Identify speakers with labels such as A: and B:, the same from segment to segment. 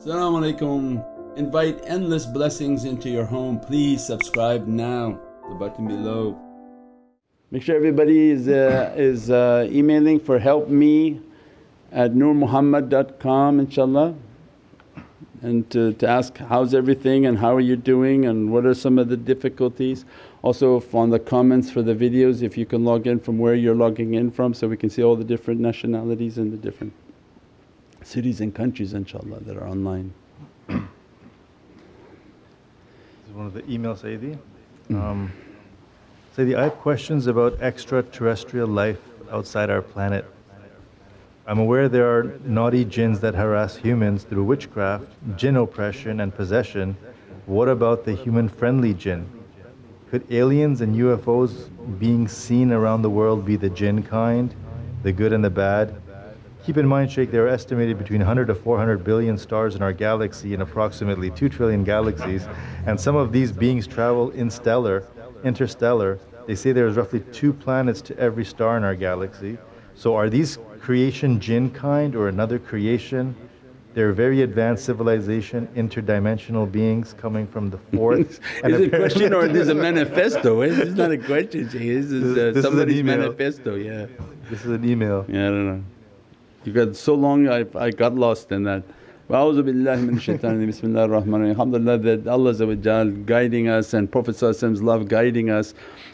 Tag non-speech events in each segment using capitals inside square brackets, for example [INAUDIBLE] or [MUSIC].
A: Assalamu alaikum. Invite endless blessings into your home. Please subscribe now, the button below. Make sure everybody is, uh, is uh, emailing for help me at nurmuhammad.com inshaAllah and to, to ask how's everything and how are you doing and what are some of the difficulties. Also on the comments for the videos if you can log in from where you're logging in from so we can see all the different nationalities and the different cities and countries inshaAllah that are online.
B: this is one of the emails Sayyidi. Um, Sayyidi, I have questions about extraterrestrial life outside our planet. I'm aware there are naughty jinns that harass humans through witchcraft, jinn oppression and possession. What about the human-friendly jinn? Could aliens and UFOs being seen around the world be the jinn kind, the good and the bad? Keep in mind, Shaykh, there are estimated between 100 to 400 billion stars in our galaxy and approximately 2 trillion galaxies, and some of these beings travel in stellar, interstellar. They say there's roughly two planets to every star in our galaxy. So are these creation jinn kind or another creation? They're very advanced civilization, interdimensional beings coming from the [LAUGHS] fourth.
A: is it a question or is it a [LAUGHS] manifesto? It's not a question, This is uh,
B: this
A: somebody's
B: is
A: manifesto, yeah.
B: This is an email.
A: Yeah, I don't know. You got so long I, I got lost in that. A'udhu billahi min shaitanir bismillahir rahmanir Alhamdulillah that Allah guiding us and Prophet love guiding us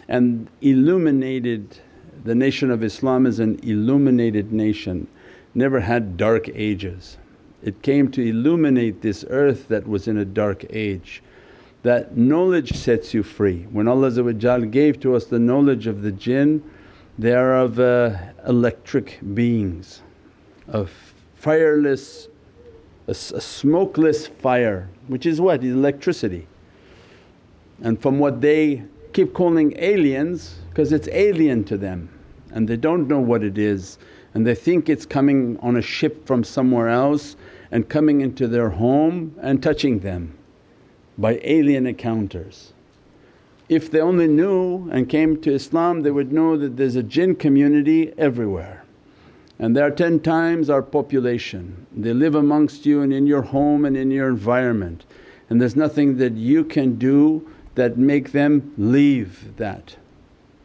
A: and illuminated the nation of Islam is an illuminated nation, never had dark ages. It came to illuminate this earth that was in a dark age. That knowledge sets you free. When Allah gave to us the knowledge of the jinn, they are of uh, electric beings, of fireless, a, a smokeless fire which is what? Electricity. And from what they keep calling aliens because it's alien to them and they don't know what it is and they think it's coming on a ship from somewhere else and coming into their home and touching them by alien encounters. If they only knew and came to Islam they would know that there's a jinn community everywhere and they are 10 times our population. They live amongst you and in your home and in your environment and there's nothing that you can do that make them leave that.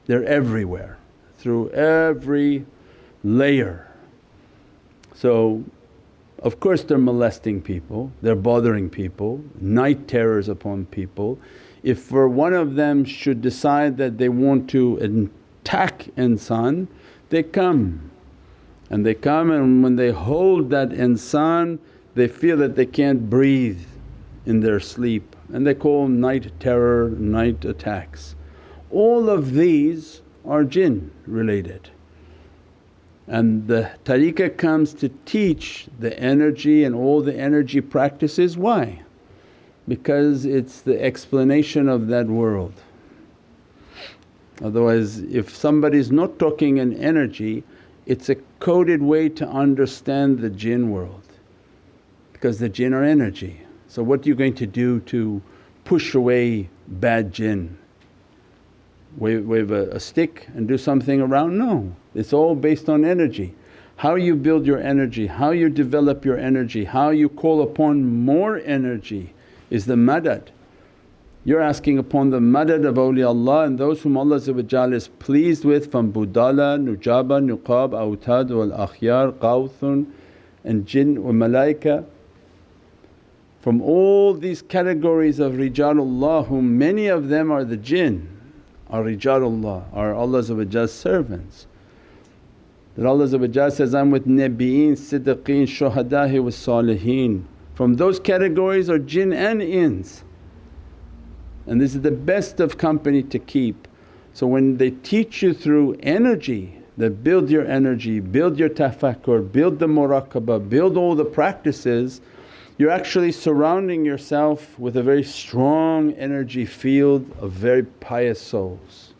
A: They're everywhere through every layer. So of course they're molesting people, they're bothering people, night terrors upon people. If for one of them should decide that they want to attack insan, they come and they come and when they hold that insan they feel that they can't breathe in their sleep and they call night terror, night attacks. All of these are jinn related. And the tariqah comes to teach the energy and all the energy practices. Why? Because it's the explanation of that world. Otherwise if somebody is not talking in energy it's a coded way to understand the jinn world because the jinn are energy. So what are you going to do to push away bad jinn? Wave, wave a, a stick and do something around? No, it's all based on energy. How you build your energy, how you develop your energy, how you call upon more energy is the madad. You're asking upon the madad of awliyaullah and those whom Allah is pleased with from Budala, Nujaba, Nuqab, Awtad wal Akhyar, Qawthun and Jinn wa Malaika. From all these categories of rijalullah whom many of them are the jinn are rijalullah, are Allah's servants. That Allah says, I'm with Nabiyin, Siddiqeen, Shuhada'i wa Saliheen. From those categories are jinn and ins and this is the best of company to keep. So when they teach you through energy that build your energy, build your tafakkur, build the muraqabah, build all the practices you're actually surrounding yourself with a very strong energy field of very pious souls.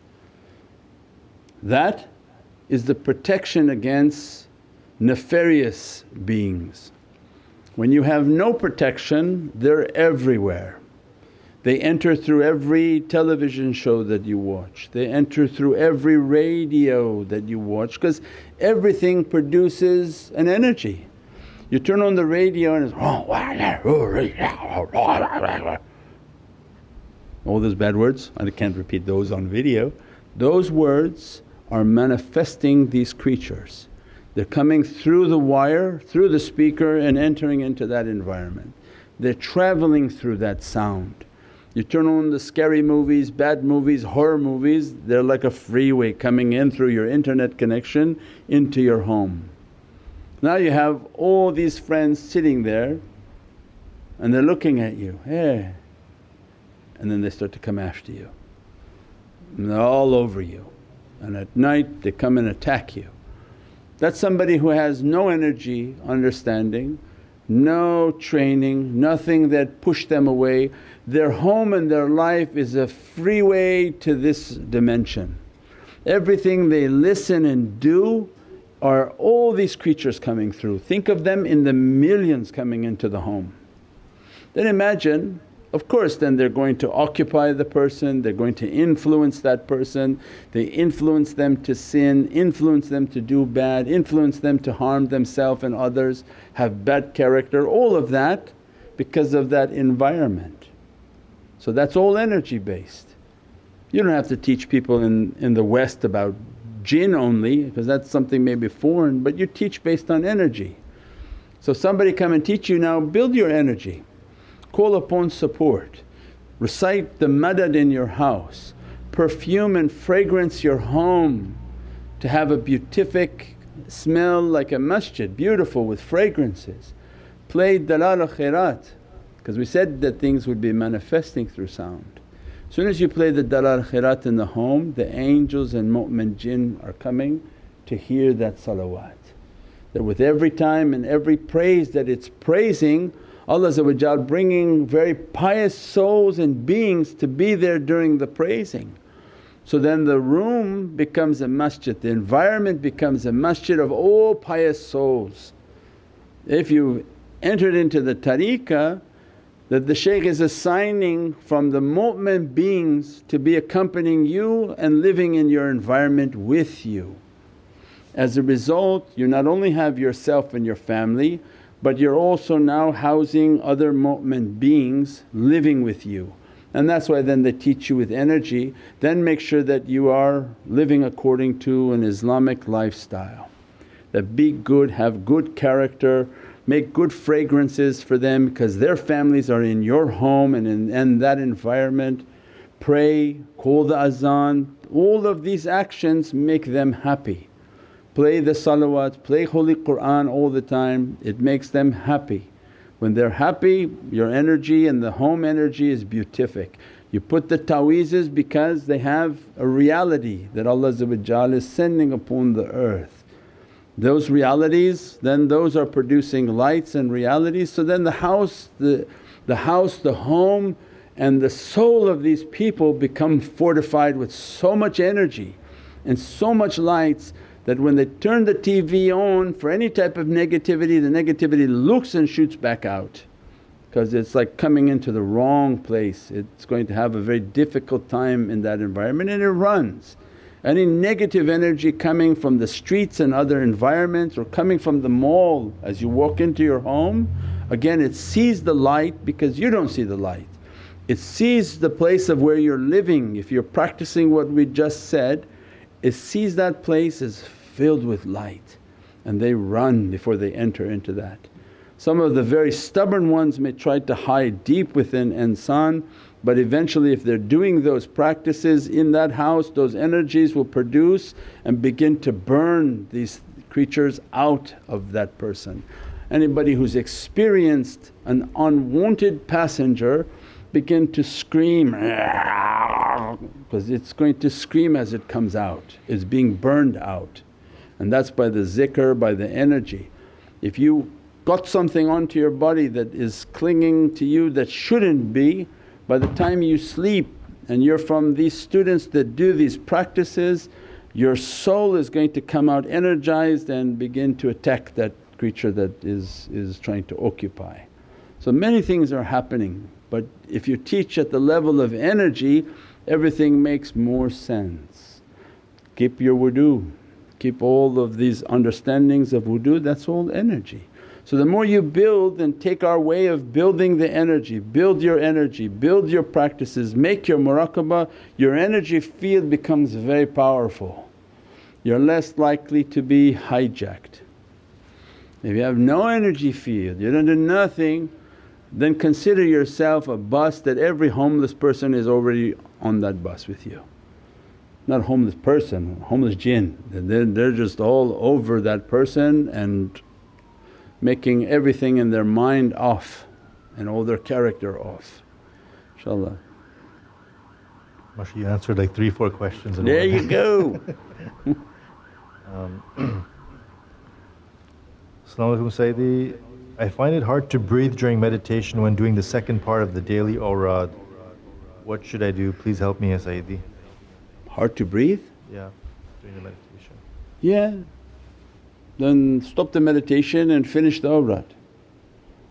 A: That is the protection against nefarious beings. When you have no protection they're everywhere. They enter through every television show that you watch, they enter through every radio that you watch because everything produces an energy. You turn on the radio and it's all those bad words, I can't repeat those on video. Those words are manifesting these creatures. They're coming through the wire, through the speaker and entering into that environment. They're travelling through that sound. You turn on the scary movies, bad movies, horror movies, they're like a freeway coming in through your internet connection into your home. Now you have all these friends sitting there and they're looking at you, hey, and then they start to come after you and they're all over you and at night they come and attack you. That's somebody who has no energy understanding, no training, nothing that pushed them away. Their home and their life is a freeway to this dimension. Everything they listen and do are all these creatures coming through. Think of them in the millions coming into the home. Then imagine of course then they're going to occupy the person, they're going to influence that person, they influence them to sin, influence them to do bad, influence them to harm themselves and others, have bad character, all of that because of that environment. So that's all energy based. You don't have to teach people in, in the West about jinn only because that's something maybe foreign but you teach based on energy. So somebody come and teach you now build your energy call upon support, recite the madad in your house, perfume and fragrance your home to have a beatific smell like a masjid, beautiful with fragrances. Play dalal khairat because we said that things would be manifesting through sound. As soon as you play the dalal khairat in the home, the angels and mu'min jinn are coming to hear that salawat. That with every time and every praise that it's praising Allah bringing very pious souls and beings to be there during the praising. So then the room becomes a masjid, the environment becomes a masjid of all pious souls. If you entered into the tariqah that the shaykh is assigning from the mu'min beings to be accompanying you and living in your environment with you. As a result you not only have yourself and your family but you're also now housing other mu'min beings living with you. And that's why then they teach you with energy, then make sure that you are living according to an Islamic lifestyle. That be good, have good character, make good fragrances for them because their families are in your home and in, in that environment. Pray, call the azan, all of these actions make them happy play the salawat, play Holy Qur'an all the time, it makes them happy. When they're happy your energy and the home energy is beatific. You put the ta'weezes because they have a reality that Allah is sending upon the earth. Those realities then those are producing lights and realities so then the house, the, the house, the home and the soul of these people become fortified with so much energy and so much lights that when they turn the TV on for any type of negativity, the negativity looks and shoots back out because it's like coming into the wrong place. It's going to have a very difficult time in that environment and it runs. Any negative energy coming from the streets and other environments or coming from the mall as you walk into your home, again it sees the light because you don't see the light. It sees the place of where you're living if you're practicing what we just said it sees that place is filled with light and they run before they enter into that. Some of the very stubborn ones may try to hide deep within insan but eventually if they're doing those practices in that house those energies will produce and begin to burn these creatures out of that person. Anybody who's experienced an unwanted passenger begin to scream because it's going to scream as it comes out, it's being burned out and that's by the zikr, by the energy. If you got something onto your body that is clinging to you that shouldn't be, by the time you sleep and you're from these students that do these practices, your soul is going to come out energized and begin to attack that creature that is, is trying to occupy. So many things are happening but if you teach at the level of energy everything makes more sense. Keep your wudu, keep all of these understandings of wudu that's all energy. So the more you build and take our way of building the energy, build your energy, build your practices, make your muraqabah, your energy field becomes very powerful. You're less likely to be hijacked. If you have no energy field, you don't do nothing, then consider yourself a bus that every homeless person is already on that bus with you. Not homeless person, homeless jinn, they're, they're just all over that person and making everything in their mind off and all their character off, inshaAllah.
B: Masha, you answered like three, four questions in
A: There you go. [LAUGHS]
B: Um, [CLEARS THROAT] Sayyidi. I find it hard to breathe during meditation when doing the second part of the daily awrad. What should I do? Please help me, Ya Sayyidi.
A: Hard to breathe?
B: Yeah, during the meditation.
A: Yeah. Then stop the meditation and finish the awrad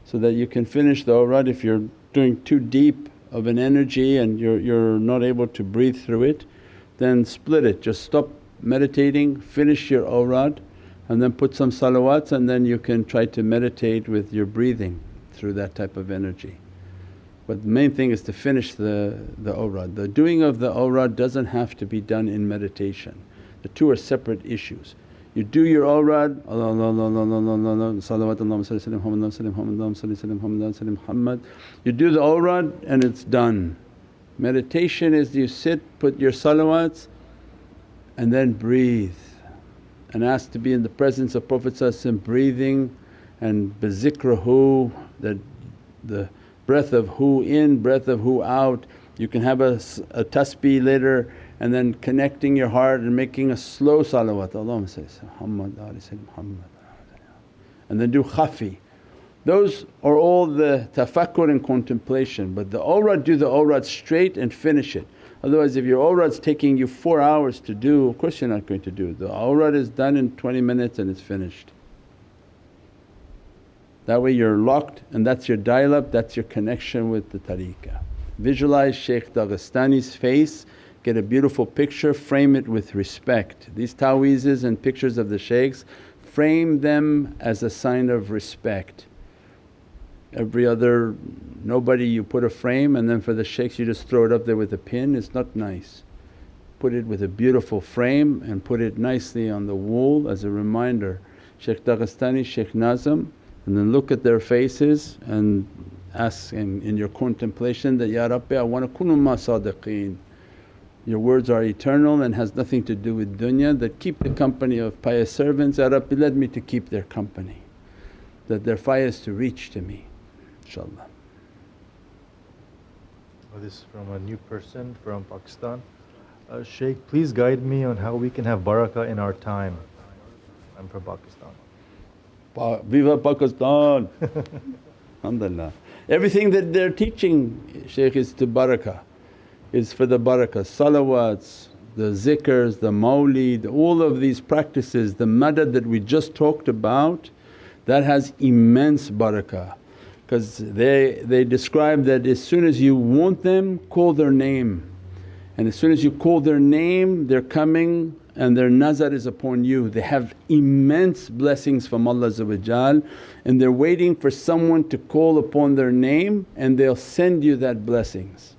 A: so that you can finish the awrad if you're doing too deep of an energy and you're, you're not able to breathe through it then split it. Just stop meditating, finish your awrad and then put some salawats and then you can try to meditate with your breathing through that type of energy. But the main thing is to finish the, the awrad. The doing of the awrad doesn't have to be done in meditation, the two are separate issues. You do your awrad, Allah Allah Allah Allah salawat Allahumma salli sallim Muhammad Muhammad. You do the awrad and it's done. Meditation is you sit, put your salawats and then breathe and ask to be in the presence of Prophet breathing and bizikrahu that the breath of who in, breath of who out. You can have a, a tasbih later and then connecting your heart and making a slow salawat, Allahumma ala Muhammad Muhammad and then do khafi. Those are all the tafakkur and contemplation but the awrad do the awrad straight and finish it. Otherwise if your awrad's taking you 4 hours to do of course you're not going to do. The awrad is done in 20 minutes and it's finished. That way you're locked and that's your dial up, that's your connection with the tariqah. Visualize Shaykh Dagestani's face, get a beautiful picture, frame it with respect. These ta'weezes and pictures of the shaykhs, frame them as a sign of respect. Every other nobody you put a frame and then for the shaykhs you just throw it up there with a pin, it's not nice. Put it with a beautiful frame and put it nicely on the wall as a reminder. Shaykh Dagestani, Shaykh Nazim and then look at their faces and ask in, in your contemplation that, Ya Rabbi I want to kunu ma sadiqeen. Your words are eternal and has nothing to do with dunya that keep the company of pious servants, Ya Rabbi let me to keep their company that their fayaz to reach to me inshaAllah.
B: Oh, this is from a new person from Pakistan. Uh, Shaykh, please guide me on how we can have barakah in our time. I'm from Pakistan.
A: Pa- Viva Pakistan! [LAUGHS] Alhamdulillah. Everything that they're teaching Shaykh is to barakah, is for the barakah. Salawats, the zikrs, the mawlid, all of these practices, the madad that we just talked about that has immense barakah because they, they describe that as soon as you want them call their name and as soon as you call their name they're coming and their nazar is upon you. They have immense blessings from Allah and they're waiting for someone to call upon their name and they'll send you that blessings.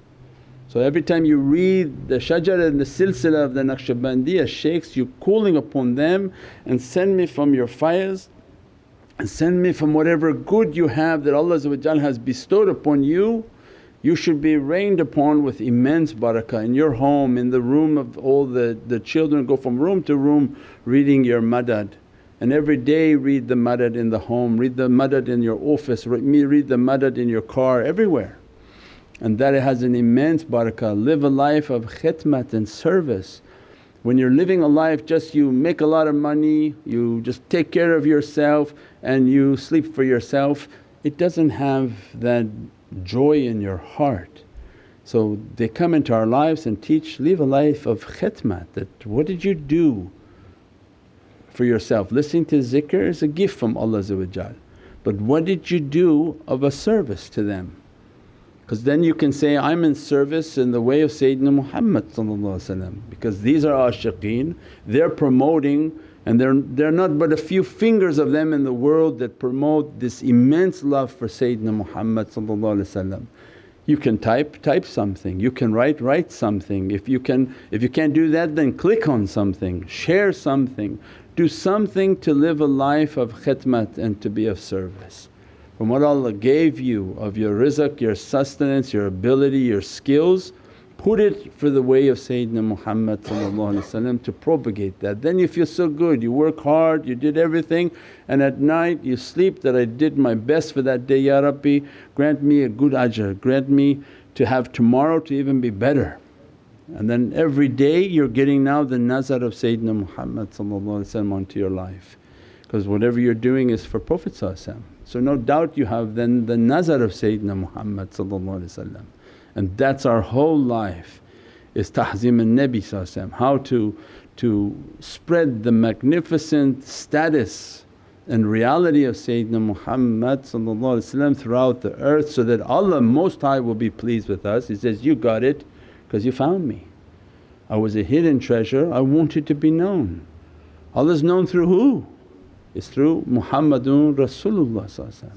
A: So every time you read the shajar and the silsila of the Naqshbandiya shaykhs you calling upon them and send me from your fires and send me from whatever good you have that Allah has bestowed upon you you should be rained upon with immense barakah in your home, in the room of all the, the children go from room to room reading your madad. And every day read the madad in the home, read the madad in your office, read the madad in your car, everywhere. And that it has an immense barakah. Live a life of khidmat and service. When you're living a life just you make a lot of money, you just take care of yourself and you sleep for yourself, it doesn't have that joy in your heart. So they come into our lives and teach, live a life of khidmat that what did you do for yourself? Listening to zikr is a gift from Allah but what did you do of a service to them? Because then you can say, I'm in service in the way of Sayyidina Muhammad because these are ashiqeen, they're promoting and they're, they're not but a few fingers of them in the world that promote this immense love for Sayyidina Muhammad you can type, type something, you can write, write something. If you can if you can't do that then click on something, share something, do something to live a life of khidmat and to be of service. From what Allah gave you of your rizq, your sustenance, your ability, your skills, put it for the way of Sayyidina Muhammad to propagate that. Then you feel so good, you work hard, you did everything. And at night you sleep that I did my best for that day, Ya Rabbi. Grant me a good ajr, grant me to have tomorrow to even be better. And then every day you're getting now the nazar of Sayyidina Muhammad onto your life. Because whatever you're doing is for Prophet So no doubt you have then the nazar of Sayyidina Muhammad and that's our whole life is tahzim al-Nabi how to, to spread the magnificent status and reality of Sayyidina Muhammad throughout the earth so that Allah Most High will be pleased with us. He says, you got it because you found me. I was a hidden treasure, I wanted to be known. Allah's known through who? It's through Muhammadun Rasulullah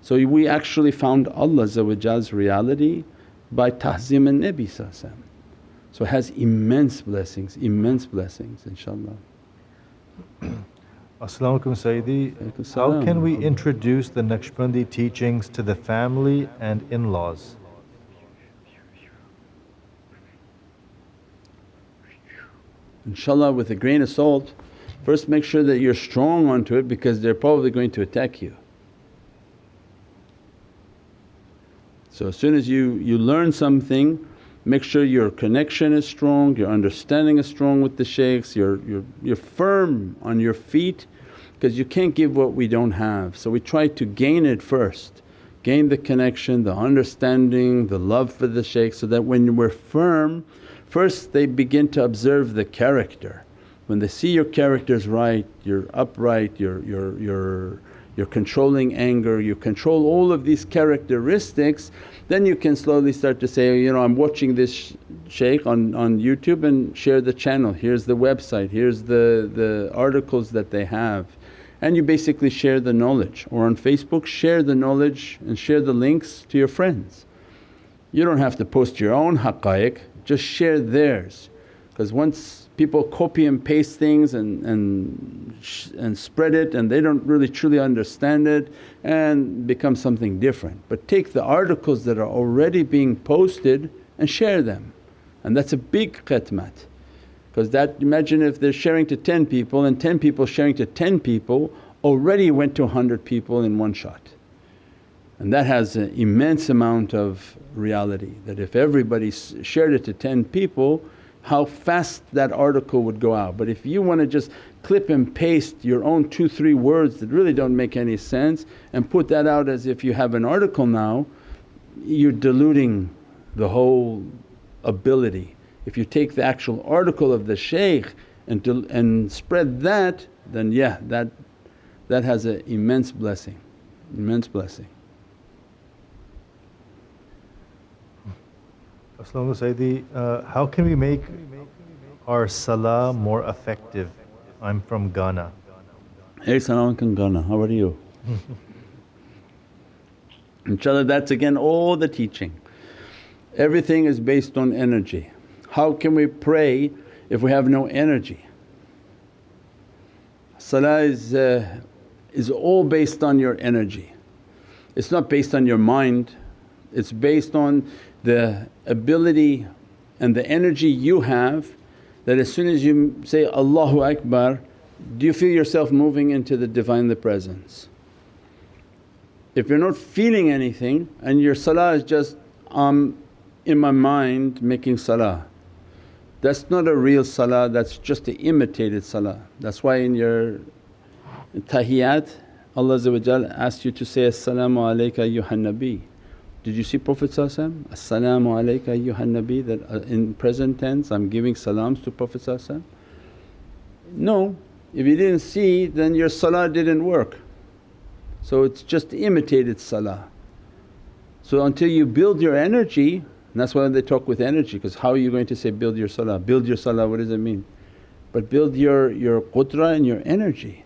A: So we actually found Allah's reality by tahzim and Nabi So it has immense blessings, immense blessings inshaAllah. [CLEARS THROAT]
B: As-salamu alaykum Sayyidi. How can we introduce the Naqshbandi teachings to the family and in-laws?
A: Inshallah with a grain of salt, first make sure that you're strong onto it because they're probably going to attack you. So as soon as you, you learn something make sure your connection is strong, your understanding is strong with the shaykhs, you're, you're, you're firm on your feet because you can't give what we don't have. So we try to gain it first, gain the connection, the understanding, the love for the shaykh so that when we're firm first they begin to observe the character. When they see your character's right, you're upright, you're, you're, you're you're controlling anger, you control all of these characteristics, then you can slowly start to say, you know, I'm watching this shaykh on, on YouTube and share the channel, here's the website, here's the, the articles that they have. And you basically share the knowledge. Or on Facebook share the knowledge and share the links to your friends. You don't have to post your own haqaiq, just share theirs. Because once people copy and paste things and, and, and spread it and they don't really truly understand it and become something different. But take the articles that are already being posted and share them and that's a big khidmat because that imagine if they're sharing to 10 people and 10 people sharing to 10 people already went to 100 people in one shot. And that has an immense amount of reality that if everybody shared it to 10 people how fast that article would go out. But if you want to just clip and paste your own two, three words that really don't make any sense and put that out as if you have an article now, you're diluting the whole ability. If you take the actual article of the shaykh and, and spread that then yeah that, that has an immense blessing, immense blessing.
B: As-salamu Sayyidi, uh, how can we make our salah more effective? I'm from Ghana.
A: Hey salam Ghana, how are you? [LAUGHS] Inshallah that's again all the teaching. Everything is based on energy. How can we pray if we have no energy? Salah is, uh, is all based on your energy. It's not based on your mind, it's based on the ability and the energy you have that as soon as you say, Allahu Akbar, do you feel yourself moving into the Divinely Presence? If you're not feeling anything and your salah is just, um, in my mind making salah, that's not a real salah, that's just an imitated salah. That's why in your tahiyyat Allah asks you to say, As-salamu alayka ayyuhan did you see Prophet As-salamu alayka ayyuhan nabi that uh, in present tense I'm giving salams to Prophet No, if you didn't see then your salah didn't work. So it's just imitated salah. So until you build your energy and that's why they talk with energy because how are you going to say build your salah? Build your salah what does it mean? But build your, your qudra and your energy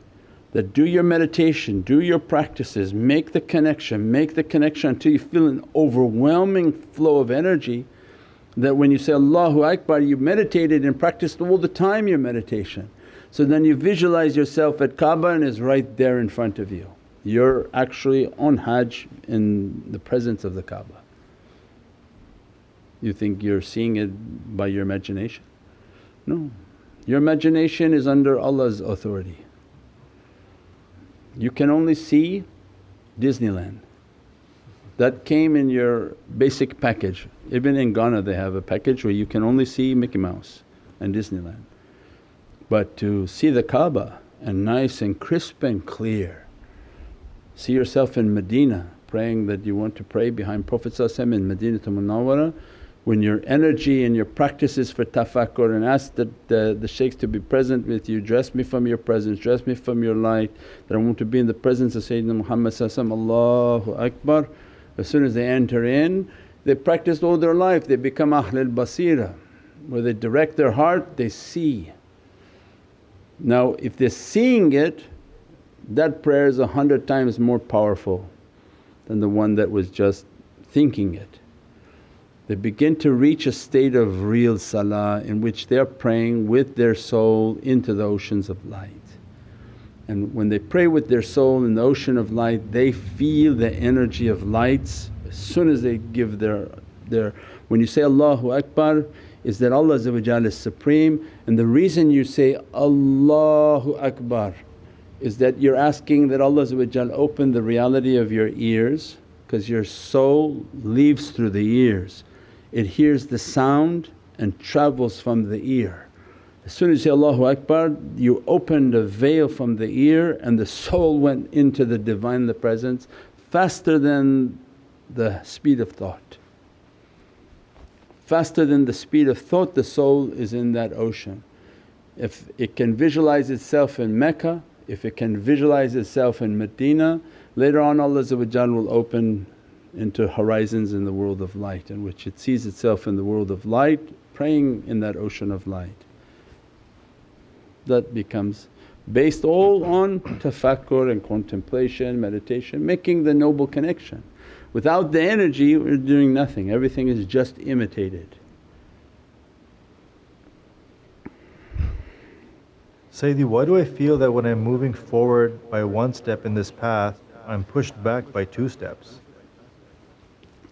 A: that do your meditation, do your practices, make the connection, make the connection until you feel an overwhelming flow of energy that when you say Allahu Akbar you meditated and practiced all the time your meditation. So then you visualize yourself at Kaaba and is right there in front of you. You're actually on Hajj in the presence of the Kaaba. You think you're seeing it by your imagination? No, your imagination is under Allah's authority. You can only see Disneyland. That came in your basic package. Even in Ghana they have a package where you can only see Mickey Mouse and Disneyland. But to see the Kaaba and nice and crisp and clear, see yourself in Medina praying that you want to pray behind Prophet in Medina Munawwara when your energy and your practices for tafakkur and ask the, the, the shaykhs to be present with you, dress me from your presence, dress me from your light that I want to be in the presence of Sayyidina Muhammad Allahu Akbar. As soon as they enter in they practiced all their life, they become Ahlul Basira where they direct their heart they see. Now if they're seeing it that prayer is a hundred times more powerful than the one that was just thinking it they begin to reach a state of real salah in which they're praying with their soul into the oceans of light. And when they pray with their soul in the ocean of light they feel the energy of lights as soon as they give their, their when you say Allahu Akbar is that Allah is supreme and the reason you say Allahu Akbar is that you're asking that Allah open the reality of your ears because your soul leaves through the ears it hears the sound and travels from the ear. As soon as you say Allahu Akbar you opened a veil from the ear and the soul went into the Divine the Presence faster than the speed of thought. Faster than the speed of thought the soul is in that ocean. If it can visualize itself in Mecca, if it can visualize itself in Medina, later on Allah will open into horizons in the world of light in which it sees itself in the world of light praying in that ocean of light. That becomes based all on tafakkur and contemplation, meditation, making the noble connection. Without the energy we're doing nothing, everything is just imitated.
B: Sayyidi, why do I feel that when I'm moving forward by one step in this path, I'm pushed back by two steps?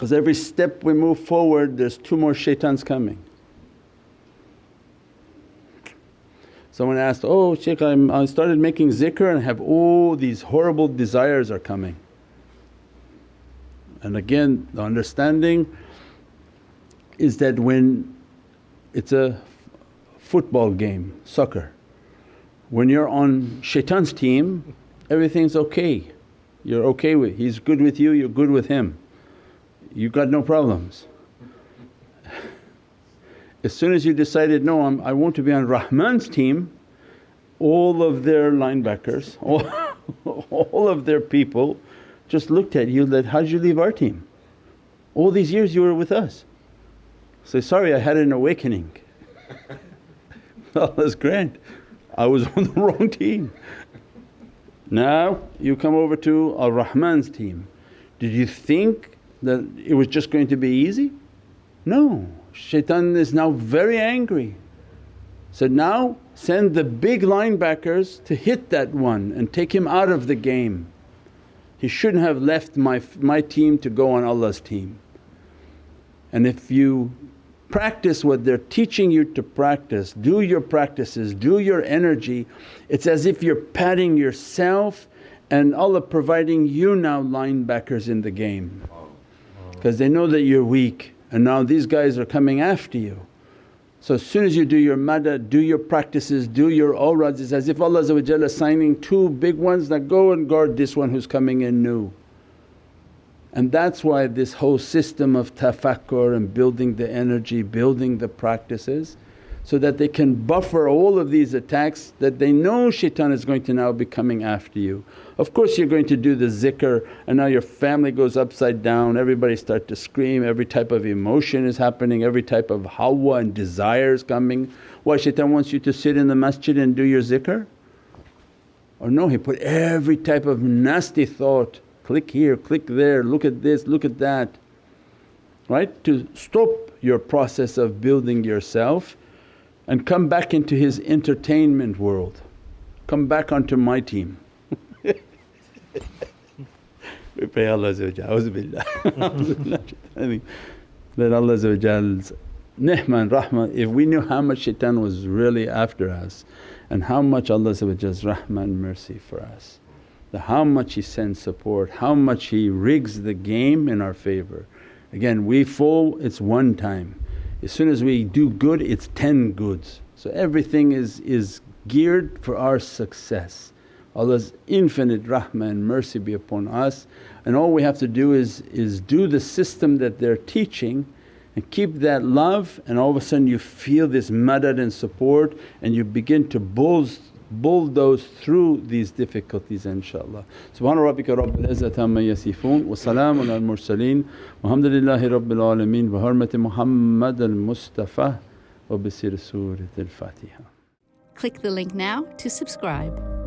A: Because every step we move forward there's two more shaitans coming. Someone asked, oh Shaykh I'm, I started making zikr and have all these horrible desires are coming. And again the understanding is that when it's a football game, soccer, when you're on shaitan's team everything's okay, you're okay with, he's good with you, you're good with him you got no problems. As soon as you decided, no I'm, I want to be on Rahman's team, all of their linebackers, [LAUGHS] all, all of their people just looked at you that, how'd you leave our team? All these years you were with us. Say, sorry I had an awakening. [LAUGHS] Allah's grant, I was [LAUGHS] on the wrong team. Now you come over to Ar Rahman's team. Did you think that it was just going to be easy? No, shaitan is now very angry. So now send the big linebackers to hit that one and take him out of the game. He shouldn't have left my, my team to go on Allah's team. And if you practice what they're teaching you to practice, do your practices, do your energy, it's as if you're patting yourself and Allah providing you now linebackers in the game because they know that you're weak and now these guys are coming after you. So as soon as you do your madad, do your practices, do your awrads, it's as if Allah is signing two big ones that go and guard this one who's coming in new. And that's why this whole system of tafakkur and building the energy, building the practices so that they can buffer all of these attacks that they know shaitan is going to now be coming after you. Of course you're going to do the zikr and now your family goes upside down, everybody start to scream, every type of emotion is happening, every type of hawa and desire is coming. Why shaitan wants you to sit in the masjid and do your zikr? Or no, he put every type of nasty thought, click here, click there, look at this, look at that, right? To stop your process of building yourself and come back into his entertainment world, come back onto my team. we pray Allah that Allah's ni'mah and rahmah, if we knew how much shaitan was really after us and how much Allah's rahmah and mercy for us, the how much He sends support, how much He rigs the game in our favour. Again we fall it's one time, as soon as we do good it's 10 goods. So everything is, is geared for our success. Allah's infinite rahmah and mercy be upon us and all we have to do is, is do the system that they're teaching and keep that love and all of a sudden you feel this madad and support and you begin to bulldoze, bulldoze through these difficulties inshaAllah. Subhana rabbika rabbil izzati amma yasifoon wa salaamun al mursaleen walhamdulillahi rabbil alameen bi hurmati Muhammad al Mustafa wa bi sir Surat al Fatiha.
C: Click the link now to subscribe.